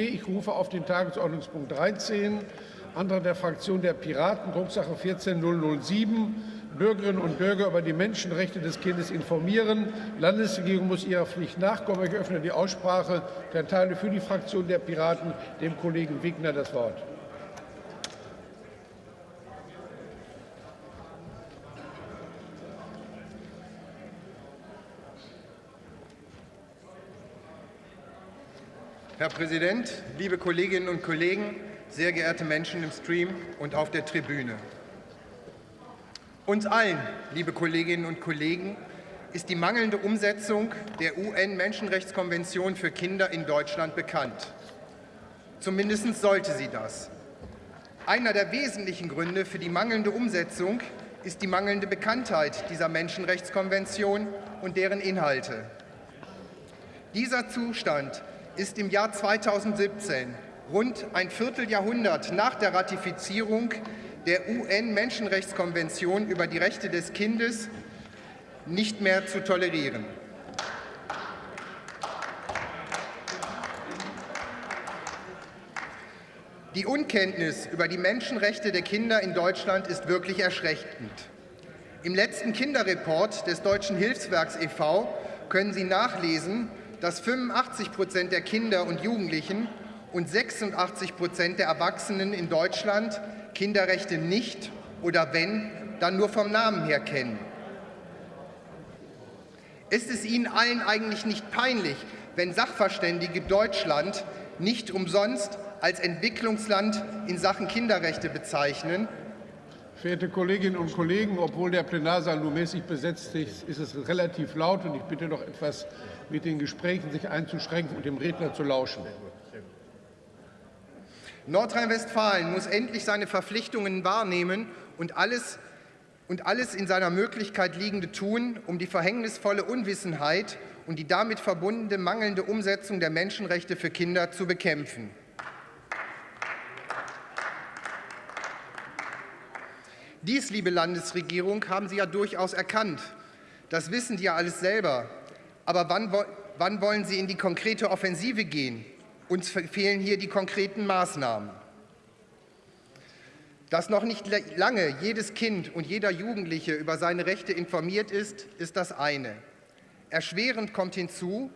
Ich rufe auf den Tagesordnungspunkt 13, Antrag der Fraktion der Piraten, Drucksache 14007, Bürgerinnen und Bürger über die Menschenrechte des Kindes informieren. Die Landesregierung muss ihrer Pflicht nachkommen. Ich öffne die Aussprache und erteile für die Fraktion der Piraten dem Kollegen Wigner das Wort. Herr Präsident, liebe Kolleginnen und Kollegen, sehr geehrte Menschen im Stream und auf der Tribüne. Uns allen, liebe Kolleginnen und Kollegen, ist die mangelnde Umsetzung der UN-Menschenrechtskonvention für Kinder in Deutschland bekannt. Zumindest sollte sie das. Einer der wesentlichen Gründe für die mangelnde Umsetzung ist die mangelnde Bekanntheit dieser Menschenrechtskonvention und deren Inhalte. Dieser Zustand ist im Jahr 2017, rund ein Vierteljahrhundert nach der Ratifizierung der UN-Menschenrechtskonvention über die Rechte des Kindes, nicht mehr zu tolerieren. Die Unkenntnis über die Menschenrechte der Kinder in Deutschland ist wirklich erschreckend. Im letzten Kinderreport des Deutschen Hilfswerks e.V. können Sie nachlesen, dass 85 Prozent der Kinder und Jugendlichen und 86 Prozent der Erwachsenen in Deutschland Kinderrechte nicht oder wenn, dann nur vom Namen her kennen. Ist es Ihnen allen eigentlich nicht peinlich, wenn Sachverständige Deutschland nicht umsonst als Entwicklungsland in Sachen Kinderrechte bezeichnen Verehrte Kolleginnen und Kollegen, obwohl der Plenarsaal nur mäßig besetzt ist, ist es relativ laut und ich bitte doch etwas mit den Gesprächen sich einzuschränken und dem Redner zu lauschen. Nordrhein-Westfalen muss endlich seine Verpflichtungen wahrnehmen und alles, und alles in seiner Möglichkeit Liegende tun, um die verhängnisvolle Unwissenheit und die damit verbundene mangelnde Umsetzung der Menschenrechte für Kinder zu bekämpfen. Dies, liebe Landesregierung, haben Sie ja durchaus erkannt. Das wissen Sie ja alles selber. Aber wann, wann wollen Sie in die konkrete Offensive gehen? Uns fehlen hier die konkreten Maßnahmen. Dass noch nicht lange jedes Kind und jeder Jugendliche über seine Rechte informiert ist, ist das eine. Erschwerend kommt hinzu,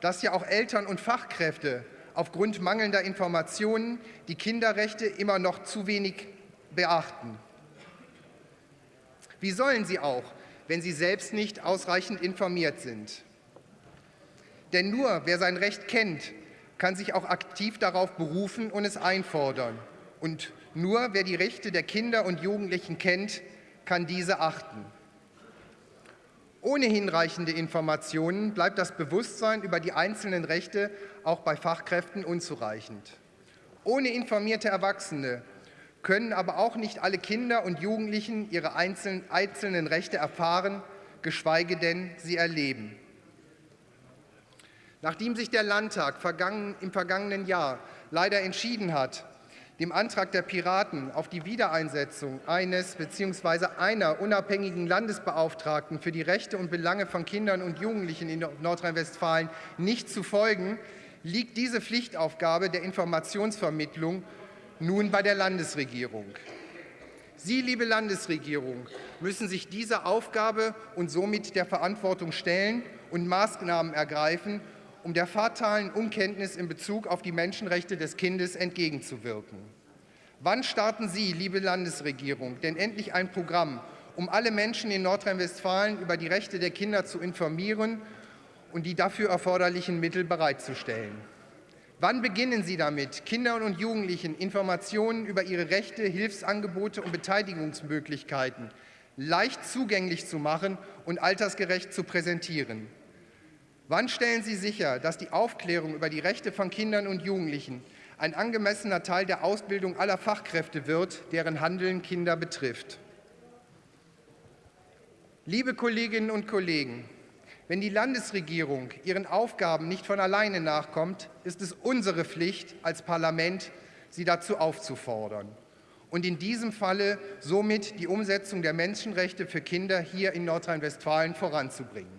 dass ja auch Eltern und Fachkräfte aufgrund mangelnder Informationen die Kinderrechte immer noch zu wenig beachten. Wie sollen sie auch, wenn sie selbst nicht ausreichend informiert sind? Denn nur wer sein Recht kennt, kann sich auch aktiv darauf berufen und es einfordern. Und nur wer die Rechte der Kinder und Jugendlichen kennt, kann diese achten. Ohne hinreichende Informationen bleibt das Bewusstsein über die einzelnen Rechte auch bei Fachkräften unzureichend. Ohne informierte Erwachsene können aber auch nicht alle Kinder und Jugendlichen ihre einzelnen Rechte erfahren, geschweige denn sie erleben. Nachdem sich der Landtag im vergangenen Jahr leider entschieden hat, dem Antrag der Piraten auf die Wiedereinsetzung eines bzw. einer unabhängigen Landesbeauftragten für die Rechte und Belange von Kindern und Jugendlichen in Nordrhein-Westfalen nicht zu folgen, liegt diese Pflichtaufgabe der Informationsvermittlung nun bei der Landesregierung. Sie, liebe Landesregierung, müssen sich dieser Aufgabe und somit der Verantwortung stellen und Maßnahmen ergreifen, um der fatalen Unkenntnis in Bezug auf die Menschenrechte des Kindes entgegenzuwirken. Wann starten Sie, liebe Landesregierung, denn endlich ein Programm, um alle Menschen in Nordrhein-Westfalen über die Rechte der Kinder zu informieren und die dafür erforderlichen Mittel bereitzustellen? Wann beginnen Sie damit, Kindern und Jugendlichen Informationen über ihre Rechte, Hilfsangebote und Beteiligungsmöglichkeiten leicht zugänglich zu machen und altersgerecht zu präsentieren? Wann stellen Sie sicher, dass die Aufklärung über die Rechte von Kindern und Jugendlichen ein angemessener Teil der Ausbildung aller Fachkräfte wird, deren Handeln Kinder betrifft? Liebe Kolleginnen und Kollegen, wenn die Landesregierung ihren Aufgaben nicht von alleine nachkommt, ist es unsere Pflicht als Parlament, sie dazu aufzufordern und in diesem Falle somit die Umsetzung der Menschenrechte für Kinder hier in Nordrhein-Westfalen voranzubringen.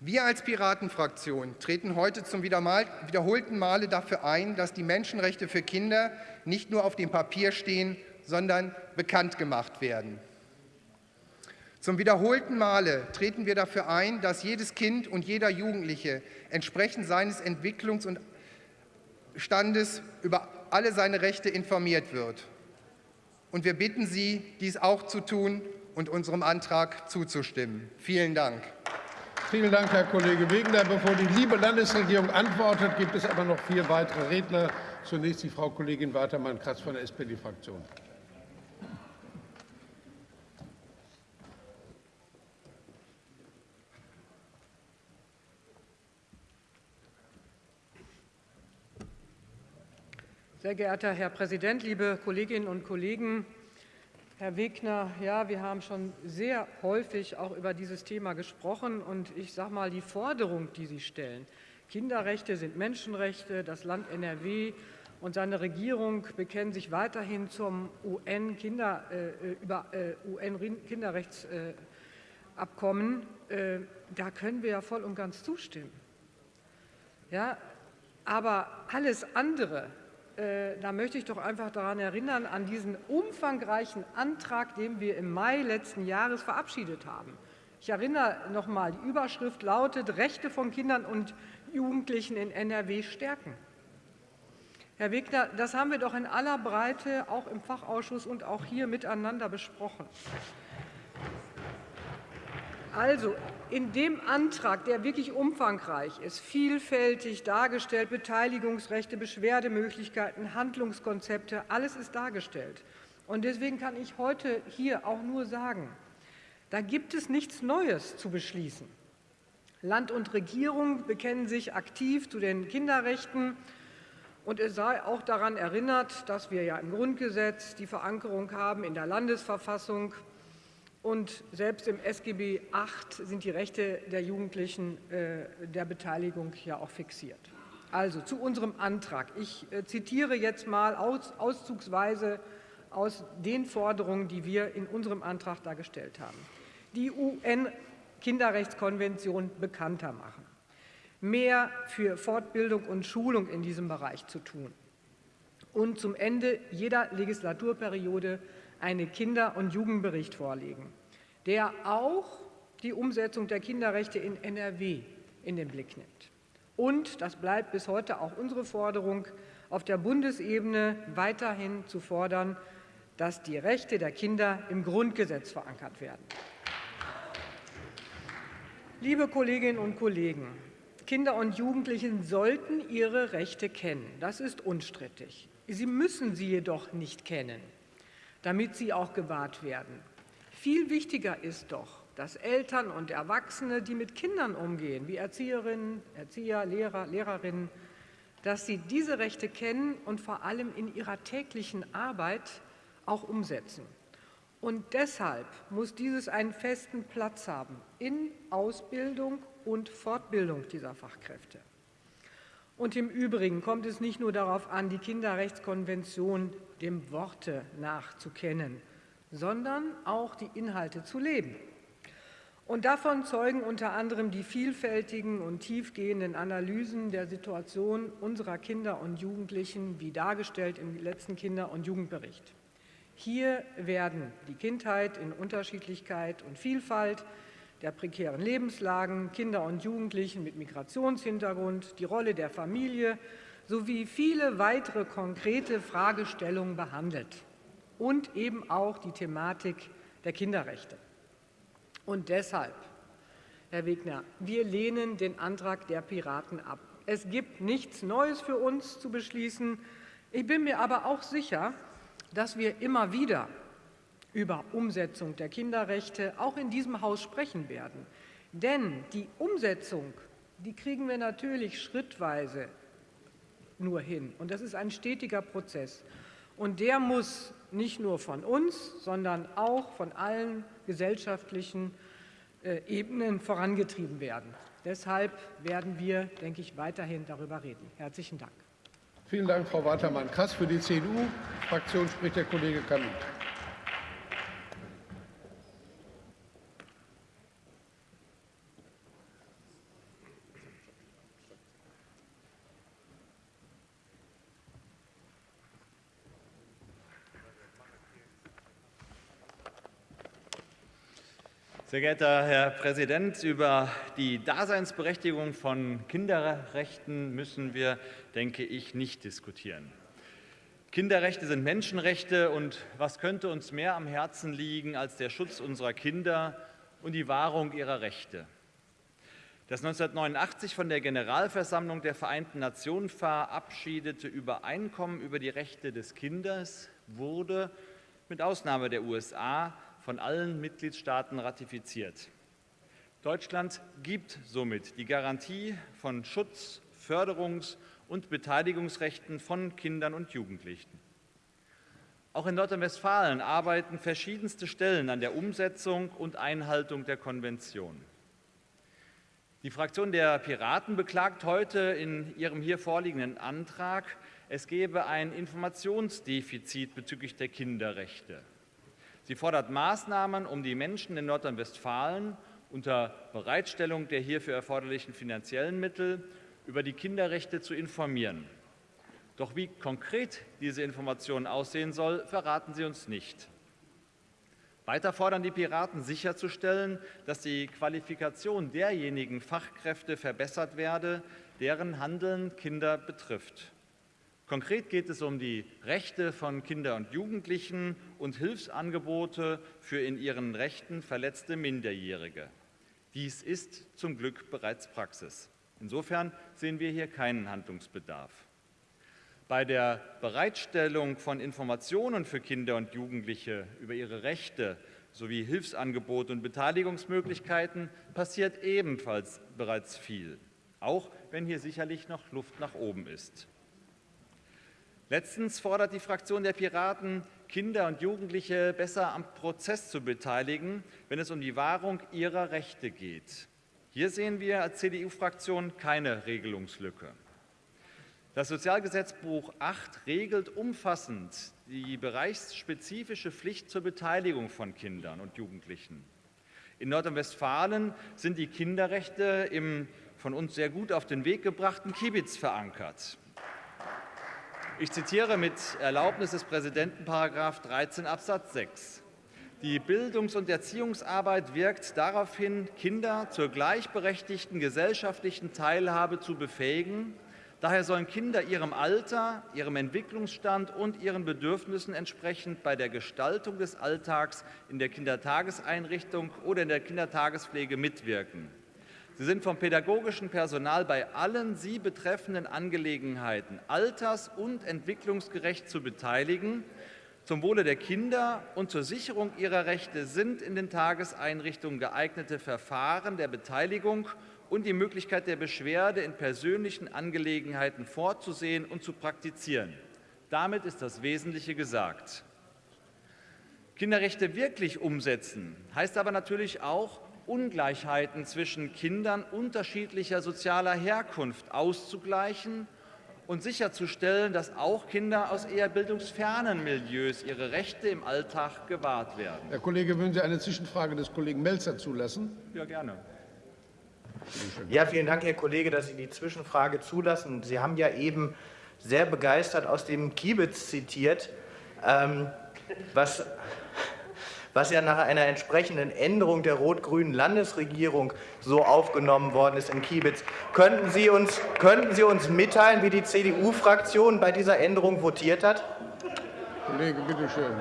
Wir als Piratenfraktion treten heute zum wiederholten Male dafür ein, dass die Menschenrechte für Kinder nicht nur auf dem Papier stehen, sondern bekannt gemacht werden. Zum wiederholten Male treten wir dafür ein, dass jedes Kind und jeder Jugendliche entsprechend seines Entwicklungs- und Standes über alle seine Rechte informiert wird. Und wir bitten Sie, dies auch zu tun und unserem Antrag zuzustimmen. Vielen Dank. Vielen Dank, Herr Kollege Wegener. Bevor die liebe Landesregierung antwortet, gibt es aber noch vier weitere Redner. Zunächst die Frau Kollegin Watermann-Kratz von der SPD-Fraktion. Sehr geehrter Herr Präsident, liebe Kolleginnen und Kollegen! Herr Wegner, ja, wir haben schon sehr häufig auch über dieses Thema gesprochen. Und ich sage mal, die Forderung, die Sie stellen, Kinderrechte sind Menschenrechte, das Land NRW und seine Regierung bekennen sich weiterhin zum UN-Kinderrechtsabkommen. Äh, äh, äh, da können wir ja voll und ganz zustimmen. Ja, aber alles andere, äh, da möchte ich doch einfach daran erinnern, an diesen umfangreichen Antrag, den wir im Mai letzten Jahres verabschiedet haben. Ich erinnere noch einmal, die Überschrift lautet Rechte von Kindern und Jugendlichen in NRW stärken. Herr Wegner, das haben wir doch in aller Breite auch im Fachausschuss und auch hier miteinander besprochen. Also, in dem Antrag, der wirklich umfangreich ist, vielfältig dargestellt, Beteiligungsrechte, Beschwerdemöglichkeiten, Handlungskonzepte, alles ist dargestellt. Und deswegen kann ich heute hier auch nur sagen, da gibt es nichts Neues zu beschließen. Land und Regierung bekennen sich aktiv zu den Kinderrechten. Und es sei auch daran erinnert, dass wir ja im Grundgesetz die Verankerung haben in der Landesverfassung und selbst im SGB VIII sind die Rechte der Jugendlichen äh, der Beteiligung ja auch fixiert. Also zu unserem Antrag. Ich äh, zitiere jetzt mal auszugsweise aus den Forderungen, die wir in unserem Antrag dargestellt haben. Die UN-Kinderrechtskonvention bekannter machen, mehr für Fortbildung und Schulung in diesem Bereich zu tun und zum Ende jeder Legislaturperiode einen Kinder- und Jugendbericht vorlegen, der auch die Umsetzung der Kinderrechte in NRW in den Blick nimmt. Und, das bleibt bis heute auch unsere Forderung, auf der Bundesebene weiterhin zu fordern, dass die Rechte der Kinder im Grundgesetz verankert werden. Liebe Kolleginnen und Kollegen, Kinder und Jugendliche sollten ihre Rechte kennen. Das ist unstrittig. Sie müssen sie jedoch nicht kennen damit sie auch gewahrt werden. Viel wichtiger ist doch, dass Eltern und Erwachsene, die mit Kindern umgehen, wie Erzieherinnen, Erzieher, Lehrer, Lehrerinnen, dass sie diese Rechte kennen und vor allem in ihrer täglichen Arbeit auch umsetzen. Und deshalb muss dieses einen festen Platz haben in Ausbildung und Fortbildung dieser Fachkräfte. Und im Übrigen kommt es nicht nur darauf an, die Kinderrechtskonvention dem Worte nach zu kennen, sondern auch die Inhalte zu leben. Und davon zeugen unter anderem die vielfältigen und tiefgehenden Analysen der Situation unserer Kinder und Jugendlichen, wie dargestellt im letzten Kinder- und Jugendbericht. Hier werden die Kindheit in Unterschiedlichkeit und Vielfalt, der prekären Lebenslagen, Kinder und Jugendlichen mit Migrationshintergrund, die Rolle der Familie sowie viele weitere konkrete Fragestellungen behandelt und eben auch die Thematik der Kinderrechte. Und deshalb, Herr Wegner, wir lehnen den Antrag der Piraten ab. Es gibt nichts Neues für uns zu beschließen. Ich bin mir aber auch sicher, dass wir immer wieder über Umsetzung der Kinderrechte auch in diesem Haus sprechen werden. Denn die Umsetzung, die kriegen wir natürlich schrittweise nur hin. Und das ist ein stetiger Prozess. Und der muss nicht nur von uns, sondern auch von allen gesellschaftlichen äh, Ebenen vorangetrieben werden. Deshalb werden wir, denke ich, weiterhin darüber reden. Herzlichen Dank. Vielen Dank, Frau Watermann-Kass. Für die CDU-Fraktion spricht der Kollege Kanut. Sehr geehrter Herr Präsident, über die Daseinsberechtigung von Kinderrechten müssen wir, denke ich, nicht diskutieren. Kinderrechte sind Menschenrechte und was könnte uns mehr am Herzen liegen als der Schutz unserer Kinder und die Wahrung ihrer Rechte. Das 1989 von der Generalversammlung der Vereinten Nationen verabschiedete Übereinkommen über die Rechte des Kindes wurde mit Ausnahme der USA von allen Mitgliedstaaten ratifiziert. Deutschland gibt somit die Garantie von Schutz, Förderungs- und Beteiligungsrechten von Kindern und Jugendlichen. Auch in Nordrhein-Westfalen arbeiten verschiedenste Stellen an der Umsetzung und Einhaltung der Konvention. Die Fraktion der Piraten beklagt heute in ihrem hier vorliegenden Antrag, es gebe ein Informationsdefizit bezüglich der Kinderrechte. Sie fordert Maßnahmen, um die Menschen in Nordrhein-Westfalen unter Bereitstellung der hierfür erforderlichen finanziellen Mittel über die Kinderrechte zu informieren. Doch wie konkret diese Information aussehen soll, verraten Sie uns nicht. Weiter fordern die Piraten sicherzustellen, dass die Qualifikation derjenigen Fachkräfte verbessert werde, deren Handeln Kinder betrifft. Konkret geht es um die Rechte von Kindern und Jugendlichen und Hilfsangebote für in ihren Rechten verletzte Minderjährige. Dies ist zum Glück bereits Praxis. Insofern sehen wir hier keinen Handlungsbedarf. Bei der Bereitstellung von Informationen für Kinder und Jugendliche über ihre Rechte sowie Hilfsangebote und Beteiligungsmöglichkeiten passiert ebenfalls bereits viel, auch wenn hier sicherlich noch Luft nach oben ist. Letztens fordert die Fraktion der Piraten, Kinder und Jugendliche besser am Prozess zu beteiligen, wenn es um die Wahrung ihrer Rechte geht. Hier sehen wir als CDU-Fraktion keine Regelungslücke. Das Sozialgesetzbuch 8 regelt umfassend die bereichsspezifische Pflicht zur Beteiligung von Kindern und Jugendlichen. In Nordrhein-Westfalen sind die Kinderrechte im von uns sehr gut auf den Weg gebrachten Kiebitz verankert. Ich zitiere mit Erlaubnis des Präsidenten § 13 Absatz 6. Die Bildungs- und Erziehungsarbeit wirkt darauf hin, Kinder zur gleichberechtigten gesellschaftlichen Teilhabe zu befähigen. Daher sollen Kinder ihrem Alter, ihrem Entwicklungsstand und ihren Bedürfnissen entsprechend bei der Gestaltung des Alltags in der Kindertageseinrichtung oder in der Kindertagespflege mitwirken. Sie sind vom pädagogischen Personal bei allen sie betreffenden Angelegenheiten alters- und entwicklungsgerecht zu beteiligen. Zum Wohle der Kinder und zur Sicherung ihrer Rechte sind in den Tageseinrichtungen geeignete Verfahren der Beteiligung und die Möglichkeit der Beschwerde in persönlichen Angelegenheiten vorzusehen und zu praktizieren. Damit ist das Wesentliche gesagt. Kinderrechte wirklich umsetzen heißt aber natürlich auch, Ungleichheiten zwischen Kindern unterschiedlicher sozialer Herkunft auszugleichen und sicherzustellen, dass auch Kinder aus eher bildungsfernen Milieus ihre Rechte im Alltag gewahrt werden. Herr Kollege, würden Sie eine Zwischenfrage des Kollegen Melzer zulassen? Ja, gerne. Ja, vielen Dank, Herr Kollege, dass Sie die Zwischenfrage zulassen. Sie haben ja eben sehr begeistert aus dem Kiebitz zitiert, ähm, was was ja nach einer entsprechenden Änderung der rot-grünen Landesregierung so aufgenommen worden ist in Kiebitz. Könnten Sie uns, könnten Sie uns mitteilen, wie die CDU-Fraktion bei dieser Änderung votiert hat? Kollege, bitte schön.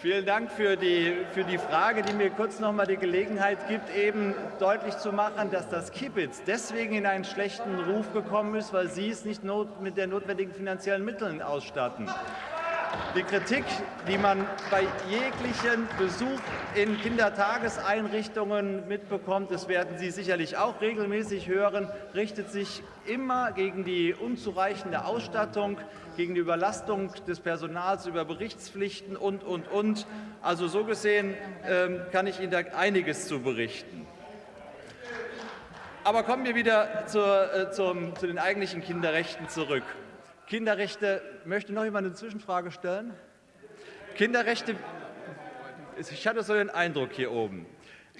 Vielen Dank für die, für die Frage, die mir kurz noch mal die Gelegenheit gibt, eben deutlich zu machen, dass das Kibbitz deswegen in einen schlechten Ruf gekommen ist, weil Sie es nicht mit den notwendigen finanziellen Mitteln ausstatten. Die Kritik, die man bei jeglichem Besuch in Kindertageseinrichtungen mitbekommt, das werden Sie sicherlich auch regelmäßig hören, richtet sich immer gegen die unzureichende Ausstattung, gegen die Überlastung des Personals über Berichtspflichten und, und, und. Also so gesehen ähm, kann ich Ihnen da einiges zu berichten. Aber kommen wir wieder zur, äh, zum, zu den eigentlichen Kinderrechten zurück. Kinderrechte, möchte noch jemand eine Zwischenfrage stellen? Kinderrechte, ich hatte so den Eindruck hier oben.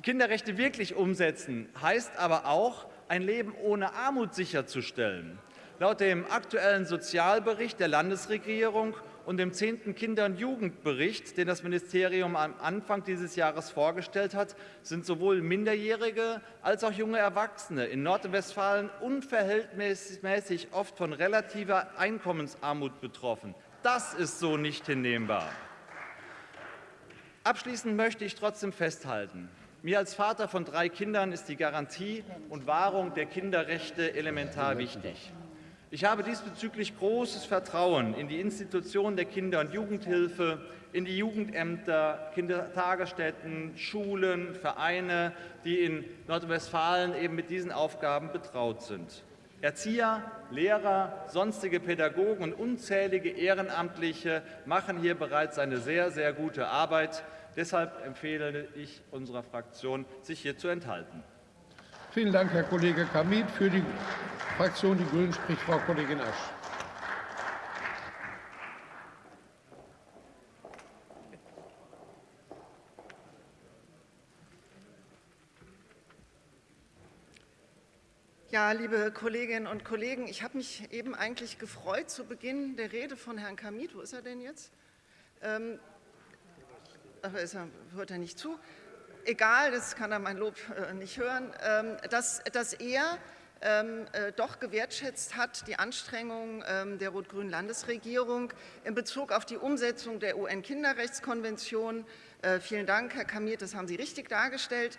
Kinderrechte wirklich umsetzen heißt aber auch, ein Leben ohne Armut sicherzustellen. Laut dem aktuellen Sozialbericht der Landesregierung und dem 10. Kinder- und Jugendbericht, den das Ministerium am Anfang dieses Jahres vorgestellt hat, sind sowohl Minderjährige als auch junge Erwachsene in Nordrhein-Westfalen unverhältnismäßig oft von relativer Einkommensarmut betroffen. Das ist so nicht hinnehmbar. Abschließend möchte ich trotzdem festhalten, mir als Vater von drei Kindern ist die Garantie und Wahrung der Kinderrechte elementar wichtig. Ich habe diesbezüglich großes Vertrauen in die Institutionen der Kinder- und Jugendhilfe, in die Jugendämter, Kindertagesstätten, Schulen, Vereine, die in Nordrhein-Westfalen eben mit diesen Aufgaben betraut sind. Erzieher, Lehrer, sonstige Pädagogen und unzählige Ehrenamtliche machen hier bereits eine sehr, sehr gute Arbeit. Deshalb empfehle ich unserer Fraktion, sich hier zu enthalten. Vielen Dank, Herr Kollege Kamit. Für die Fraktion Die Grünen spricht Frau Kollegin Asch. Ja, liebe Kolleginnen und Kollegen, ich habe mich eben eigentlich gefreut zu Beginn der Rede von Herrn Kamit. Wo ist er denn jetzt? Ähm, ach, ist er, hört er nicht zu? Egal, das kann er mein Lob äh, nicht hören, ähm, dass, dass er ähm, äh, doch gewertschätzt hat, die Anstrengungen ähm, der rot-grünen Landesregierung in Bezug auf die Umsetzung der UN-Kinderrechtskonvention. Äh, vielen Dank, Herr Kamit, das haben Sie richtig dargestellt.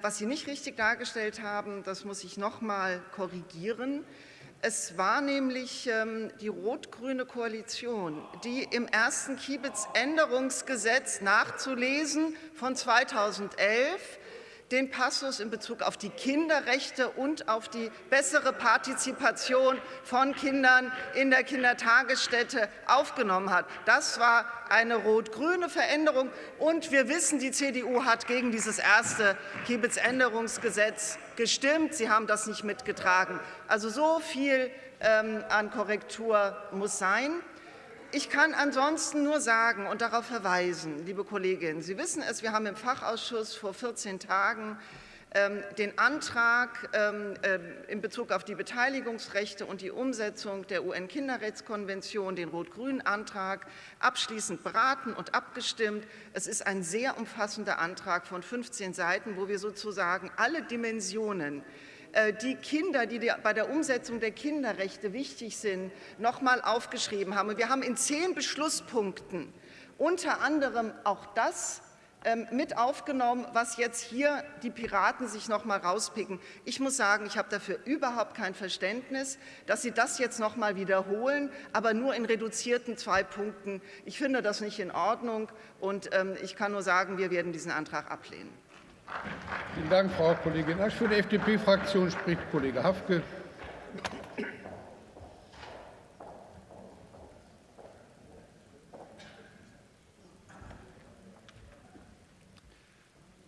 Was Sie nicht richtig dargestellt haben, das muss ich noch mal korrigieren. Es war nämlich ähm, die rot-grüne Koalition, die im ersten Kiebitz-Änderungsgesetz nachzulesen von 2011 den Passus in Bezug auf die Kinderrechte und auf die bessere Partizipation von Kindern in der Kindertagesstätte aufgenommen hat. Das war eine rot-grüne Veränderung. Und wir wissen, die CDU hat gegen dieses erste Kiebitz-Änderungsgesetz gestimmt. Sie haben das nicht mitgetragen. Also so viel ähm, an Korrektur muss sein. Ich kann ansonsten nur sagen und darauf verweisen, liebe Kolleginnen, Sie wissen es, wir haben im Fachausschuss vor 14 Tagen ähm, den Antrag ähm, äh, in Bezug auf die Beteiligungsrechte und die Umsetzung der UN-Kinderrechtskonvention, den rot-grünen Antrag, abschließend beraten und abgestimmt. Es ist ein sehr umfassender Antrag von 15 Seiten, wo wir sozusagen alle Dimensionen die Kinder, die bei der Umsetzung der Kinderrechte wichtig sind, noch mal aufgeschrieben haben. wir haben in zehn Beschlusspunkten unter anderem auch das ähm, mit aufgenommen, was jetzt hier die Piraten sich noch mal rauspicken. Ich muss sagen, ich habe dafür überhaupt kein Verständnis, dass Sie das jetzt noch mal wiederholen, aber nur in reduzierten zwei Punkten. Ich finde das nicht in Ordnung, und ähm, ich kann nur sagen, wir werden diesen Antrag ablehnen. Vielen Dank, Frau Kollegin Asch. Für die FDP-Fraktion spricht Kollege Hafke.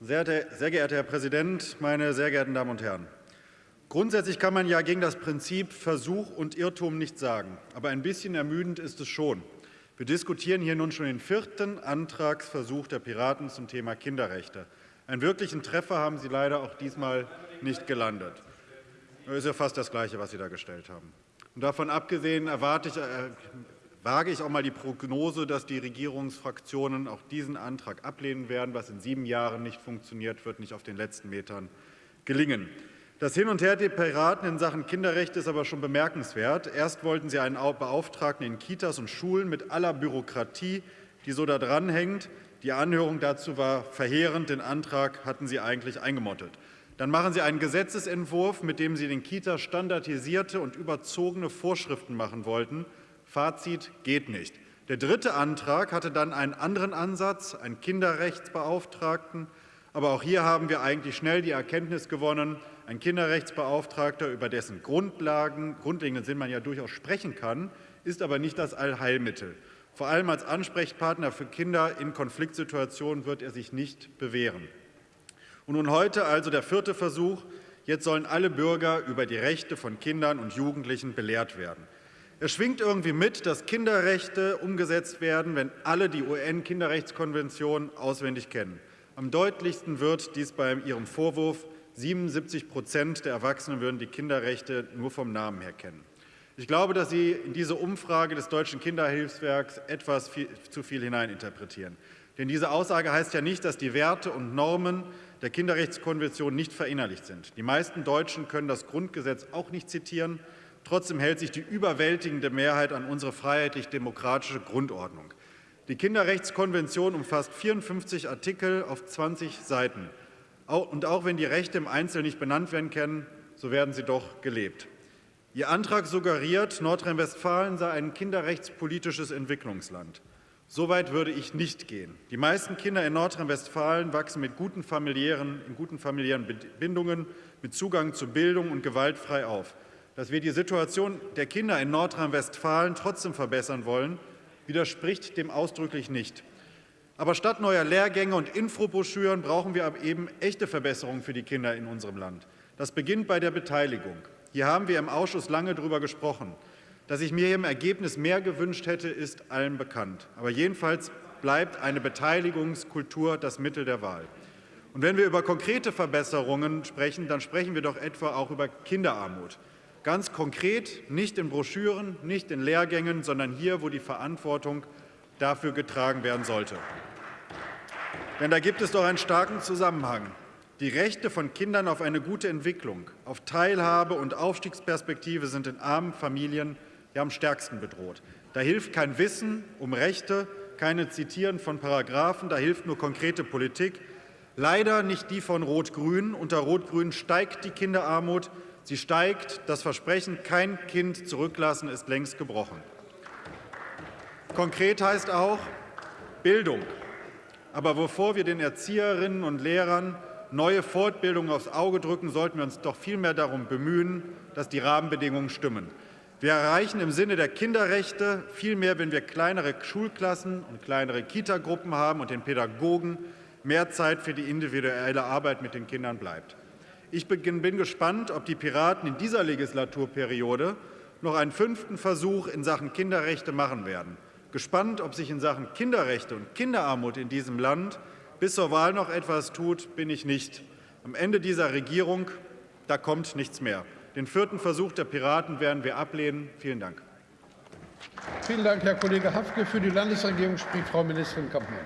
Sehr, sehr geehrter Herr Präsident, meine sehr geehrten Damen und Herren! Grundsätzlich kann man ja gegen das Prinzip Versuch und Irrtum nichts sagen. Aber ein bisschen ermüdend ist es schon. Wir diskutieren hier nun schon den vierten Antragsversuch der Piraten zum Thema Kinderrechte. Einen wirklichen Treffer haben Sie leider auch diesmal nicht gelandet. Das ist ja fast das Gleiche, was Sie da gestellt haben. Und davon abgesehen erwarte ich, äh, wage ich auch mal die Prognose, dass die Regierungsfraktionen auch diesen Antrag ablehnen werden. Was in sieben Jahren nicht funktioniert, wird nicht auf den letzten Metern gelingen. Das Hin und Her der Piraten in Sachen Kinderrechte ist aber schon bemerkenswert. Erst wollten sie einen Beauftragten in Kitas und Schulen mit aller Bürokratie, die so da dranhängt. Die Anhörung dazu war verheerend. Den Antrag hatten Sie eigentlich eingemottet. Dann machen Sie einen Gesetzentwurf, mit dem Sie den Kitas standardisierte und überzogene Vorschriften machen wollten. Fazit geht nicht. Der dritte Antrag hatte dann einen anderen Ansatz, einen Kinderrechtsbeauftragten. Aber auch hier haben wir eigentlich schnell die Erkenntnis gewonnen, ein Kinderrechtsbeauftragter, über dessen Grundlagen, grundlegenden Sinn man ja durchaus sprechen kann, ist aber nicht das Allheilmittel. Vor allem als Ansprechpartner für Kinder in Konfliktsituationen wird er sich nicht bewähren. Und nun heute also der vierte Versuch. Jetzt sollen alle Bürger über die Rechte von Kindern und Jugendlichen belehrt werden. Es schwingt irgendwie mit, dass Kinderrechte umgesetzt werden, wenn alle die UN-Kinderrechtskonvention auswendig kennen. Am deutlichsten wird dies bei Ihrem Vorwurf, 77 Prozent der Erwachsenen würden die Kinderrechte nur vom Namen her kennen. Ich glaube, dass Sie in diese Umfrage des Deutschen Kinderhilfswerks etwas viel, zu viel hineininterpretieren. Denn diese Aussage heißt ja nicht, dass die Werte und Normen der Kinderrechtskonvention nicht verinnerlicht sind. Die meisten Deutschen können das Grundgesetz auch nicht zitieren. Trotzdem hält sich die überwältigende Mehrheit an unsere freiheitlich-demokratische Grundordnung. Die Kinderrechtskonvention umfasst 54 Artikel auf 20 Seiten. Und auch wenn die Rechte im Einzelnen nicht benannt werden können, so werden sie doch gelebt. Ihr Antrag suggeriert, Nordrhein-Westfalen sei ein kinderrechtspolitisches Entwicklungsland. So weit würde ich nicht gehen. Die meisten Kinder in Nordrhein-Westfalen wachsen mit guten familiären, in guten familiären Bindungen, mit Zugang zu Bildung und gewaltfrei auf. Dass wir die Situation der Kinder in Nordrhein-Westfalen trotzdem verbessern wollen, widerspricht dem ausdrücklich nicht. Aber statt neuer Lehrgänge und Infobroschüren brauchen wir eben echte Verbesserungen für die Kinder in unserem Land. Das beginnt bei der Beteiligung. Hier haben wir im Ausschuss lange darüber gesprochen. Dass ich mir im Ergebnis mehr gewünscht hätte, ist allen bekannt. Aber jedenfalls bleibt eine Beteiligungskultur das Mittel der Wahl. Und wenn wir über konkrete Verbesserungen sprechen, dann sprechen wir doch etwa auch über Kinderarmut. Ganz konkret, nicht in Broschüren, nicht in Lehrgängen, sondern hier, wo die Verantwortung dafür getragen werden sollte. Denn da gibt es doch einen starken Zusammenhang. Die Rechte von Kindern auf eine gute Entwicklung, auf Teilhabe und Aufstiegsperspektive sind in armen Familien ja am stärksten bedroht. Da hilft kein Wissen um Rechte, keine Zitieren von Paragraphen, da hilft nur konkrete Politik. Leider nicht die von Rot-Grün. Unter Rot-Grün steigt die Kinderarmut. Sie steigt. Das Versprechen, kein Kind zurücklassen, ist längst gebrochen. Konkret heißt auch Bildung. Aber bevor wir den Erzieherinnen und Lehrern neue Fortbildungen aufs Auge drücken, sollten wir uns doch vielmehr darum bemühen, dass die Rahmenbedingungen stimmen. Wir erreichen im Sinne der Kinderrechte viel mehr, wenn wir kleinere Schulklassen und kleinere Kitagruppen haben und den Pädagogen mehr Zeit für die individuelle Arbeit mit den Kindern bleibt. Ich bin gespannt, ob die Piraten in dieser Legislaturperiode noch einen fünften Versuch in Sachen Kinderrechte machen werden. Gespannt, ob sich in Sachen Kinderrechte und Kinderarmut in diesem Land bis zur Wahl noch etwas tut, bin ich nicht. Am Ende dieser Regierung, da kommt nichts mehr. Den vierten Versuch der Piraten werden wir ablehnen. Vielen Dank. Vielen Dank, Herr Kollege Hafke. Für die Landesregierung spricht Frau Ministerin Kampmann.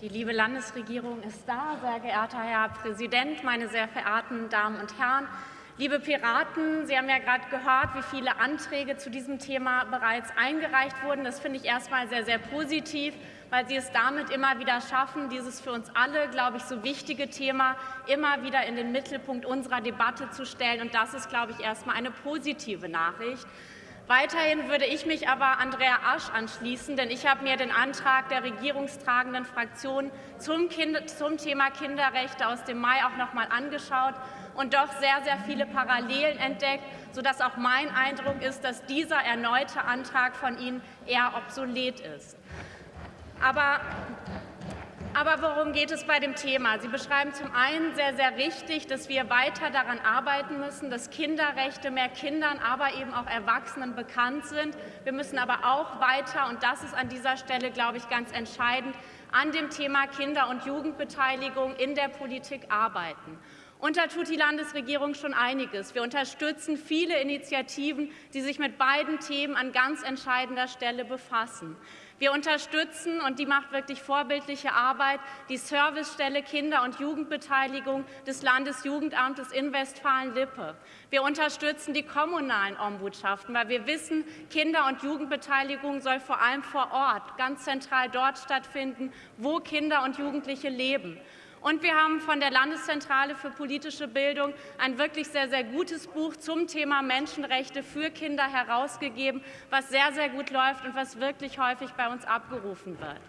Die liebe Landesregierung ist da. Sehr geehrter Herr Präsident, meine sehr verehrten Damen und Herren! Liebe Piraten, Sie haben ja gerade gehört, wie viele Anträge zu diesem Thema bereits eingereicht wurden. Das finde ich erstmal sehr, sehr positiv, weil Sie es damit immer wieder schaffen, dieses für uns alle, glaube ich, so wichtige Thema immer wieder in den Mittelpunkt unserer Debatte zu stellen. Und das ist, glaube ich, erstmal eine positive Nachricht. Weiterhin würde ich mich aber Andrea Asch anschließen, denn ich habe mir den Antrag der regierungstragenden Fraktion zum, kind zum Thema Kinderrechte aus dem Mai auch noch mal angeschaut und doch sehr, sehr viele Parallelen entdeckt, sodass auch mein Eindruck ist, dass dieser erneute Antrag von Ihnen eher obsolet ist. Aber aber worum geht es bei dem Thema? Sie beschreiben zum einen sehr, sehr richtig, dass wir weiter daran arbeiten müssen, dass Kinderrechte mehr Kindern, aber eben auch Erwachsenen bekannt sind. Wir müssen aber auch weiter, und das ist an dieser Stelle, glaube ich, ganz entscheidend, an dem Thema Kinder- und Jugendbeteiligung in der Politik arbeiten. Und da tut die Landesregierung schon einiges. Wir unterstützen viele Initiativen, die sich mit beiden Themen an ganz entscheidender Stelle befassen. Wir unterstützen, und die macht wirklich vorbildliche Arbeit, die Servicestelle Kinder- und Jugendbeteiligung des Landesjugendamtes in Westfalen-Lippe. Wir unterstützen die kommunalen Ombudschaften, weil wir wissen, Kinder- und Jugendbeteiligung soll vor allem vor Ort, ganz zentral dort stattfinden, wo Kinder und Jugendliche leben. Und wir haben von der Landeszentrale für politische Bildung ein wirklich sehr, sehr gutes Buch zum Thema Menschenrechte für Kinder herausgegeben, was sehr, sehr gut läuft und was wirklich häufig bei uns abgerufen wird.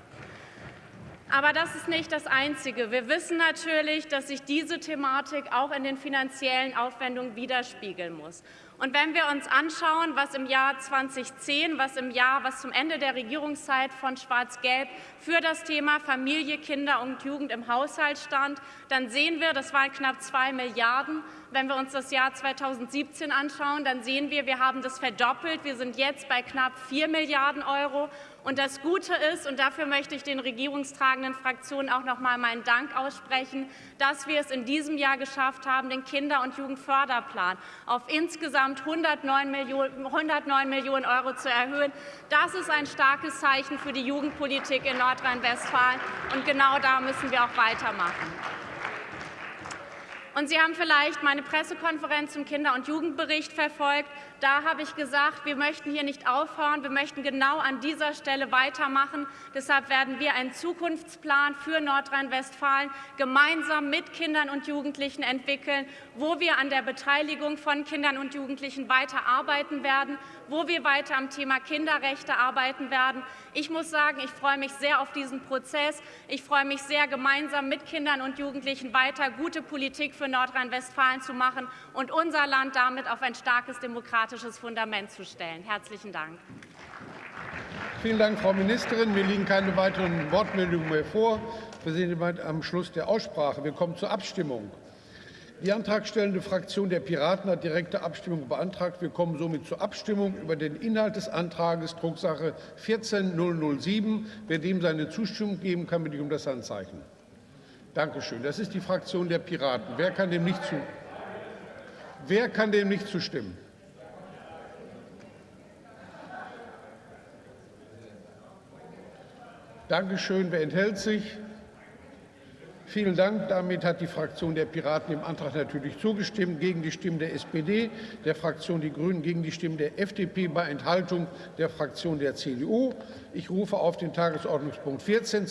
Aber das ist nicht das Einzige. Wir wissen natürlich, dass sich diese Thematik auch in den finanziellen Aufwendungen widerspiegeln muss. Und wenn wir uns anschauen, was im Jahr 2010, was im Jahr, was zum Ende der Regierungszeit von Schwarz-Gelb für das Thema Familie, Kinder und Jugend im Haushalt stand, dann sehen wir, das waren knapp zwei Milliarden. Wenn wir uns das Jahr 2017 anschauen, dann sehen wir, wir haben das verdoppelt. Wir sind jetzt bei knapp vier Milliarden Euro. Und das Gute ist, und dafür möchte ich den regierungstragenden Fraktionen auch noch mal meinen Dank aussprechen, dass wir es in diesem Jahr geschafft haben, den Kinder- und Jugendförderplan auf insgesamt 109 Millionen, 109 Millionen Euro zu erhöhen. Das ist ein starkes Zeichen für die Jugendpolitik in Nordrhein-Westfalen. Und genau da müssen wir auch weitermachen. Und Sie haben vielleicht meine Pressekonferenz zum Kinder- und Jugendbericht verfolgt. Da habe ich gesagt, wir möchten hier nicht aufhören, wir möchten genau an dieser Stelle weitermachen. Deshalb werden wir einen Zukunftsplan für Nordrhein-Westfalen gemeinsam mit Kindern und Jugendlichen entwickeln, wo wir an der Beteiligung von Kindern und Jugendlichen weiter arbeiten werden, wo wir weiter am Thema Kinderrechte arbeiten werden. Ich muss sagen, ich freue mich sehr auf diesen Prozess. Ich freue mich sehr, gemeinsam mit Kindern und Jugendlichen weiter gute Politik für Nordrhein-Westfalen zu machen und unser Land damit auf ein starkes demokratisches Fundament zu stellen. Herzlichen Dank. Vielen Dank, Frau Ministerin. Mir liegen keine weiteren Wortmeldungen mehr vor. Wir sind am Schluss der Aussprache. Wir kommen zur Abstimmung. Die antragstellende Fraktion der Piraten hat direkte Abstimmung beantragt. Wir kommen somit zur Abstimmung über den Inhalt des Antrags Drucksache 14007. Wer dem seine Zustimmung geben kann, bitte ich um das Handzeichen. Danke schön. Das ist die Fraktion der Piraten. Wer kann dem nicht, zu Wer kann dem nicht zustimmen? Danke schön. Wer enthält sich? Vielen Dank. Damit hat die Fraktion der Piraten dem Antrag natürlich zugestimmt, gegen die Stimmen der SPD, der Fraktion Die Grünen, gegen die Stimmen der FDP bei Enthaltung der Fraktion der CDU. Ich rufe auf den Tagesordnungspunkt 14.